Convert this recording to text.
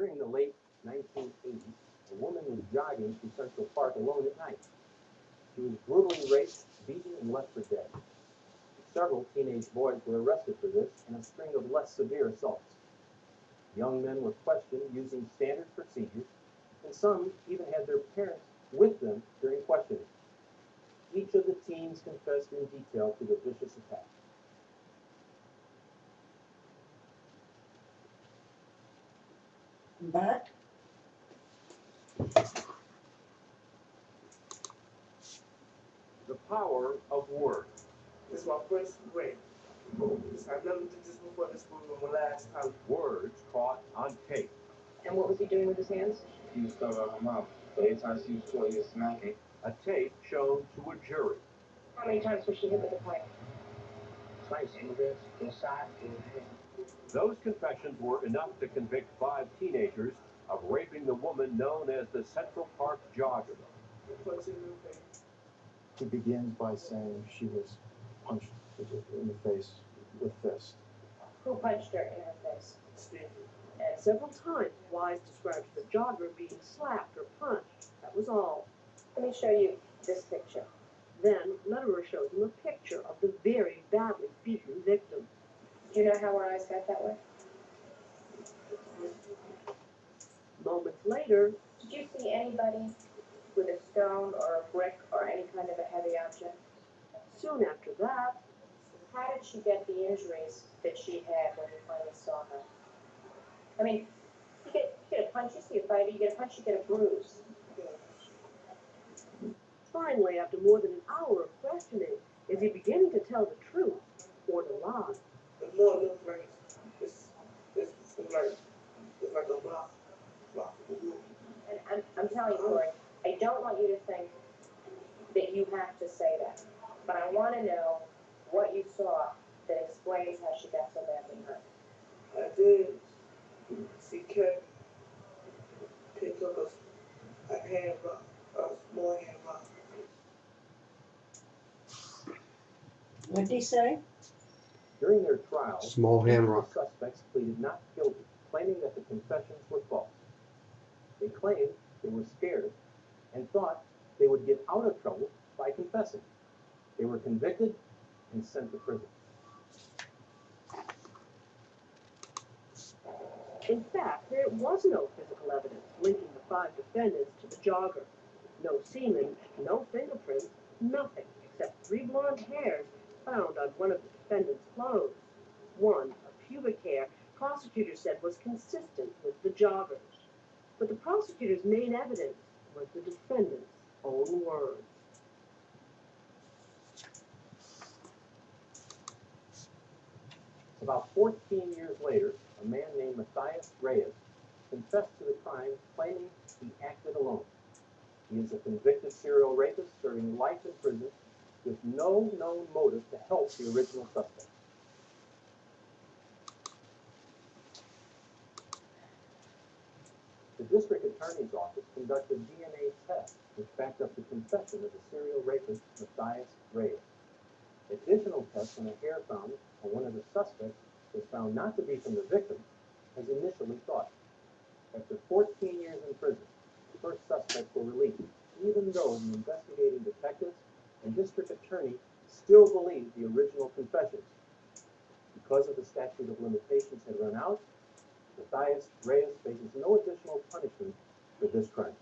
During the late 1980s, a woman was jogging through Central Park alone at night. She was brutally raped, beaten, and left for dead. Several teenage boys were arrested for this and a string of less severe assaults. Young men were questioned using standard procedures, and some even had their parents with them during questioning. Each of the teens confessed in detail to the vicious attack. Back. The power of words. This is my first grade. I've never did this before. This was my last time. Words caught on tape. And what was he doing with his hands? He was stuck out my mouth. So every time she was told, he was smacking. Eh? A tape shown to a jury. How many times was she hit with the pipe? Twice in this, inside, in the head. Those confessions were enough to convict five teenagers of raping the woman known as the Central Park Jogger. Punch in the face. He begins by saying she was punched in the face with fist. Who punched her in her face? Steve. And Several times, Wise describes the jogger being slapped or punched. That was all. let me show you this picture. Then Lederer shows him a picture of the very badly beaten victim. Do you know how her eyes got that way? Moments later, Did you see anybody with a stone or a brick or any kind of a heavy object? soon after that, How did she get the injuries that she had when you finally saw her? I mean, you get, you get a punch, you see a fighter, you get a punch, you get a bruise. finally, after more than an hour of questioning, is he beginning to tell the truth or to lie? The more looks like it's, it's, it's like, it's like a block. Block. And I'm, I'm telling you, Corey, I don't want you to think that you have to say that. But I want to know what you saw that explains how she got so badly hurt. I did. She kept picked up a, a hand rock, a small hand. What did he say? During their trial, Small each of hamrock. the suspects pleaded not guilty, claiming that the confessions were false. They claimed they were scared and thought they would get out of trouble by confessing. They were convicted and sent to prison. In fact, there was no physical evidence linking the five defendants to the jogger. No semen, no fingerprints, nothing except three blonde hairs found on one of the defendants' clothes. One, a pubic hair, prosecutors said was consistent with the jogger's. But the prosecutor's main evidence was the defendant's own words. About 14 years later, a man named Matias Reyes confessed to the crime, claiming he acted alone. He is a convicted serial rapist serving life in prison with no known motive to help the original suspect. The district attorney's office conducted DNA tests which backed up the confession of the serial rapist Matias Reyes. Additional tests on a hair found on one of the suspects was found not to be from the victim, as initially thought. After 14 years in prison, the first suspects were released, even though the investigating detectives and district attorney still believed the original confessions. Because of the statute of limitations had run out, Matias Reyes faces no additional punishment for this crime.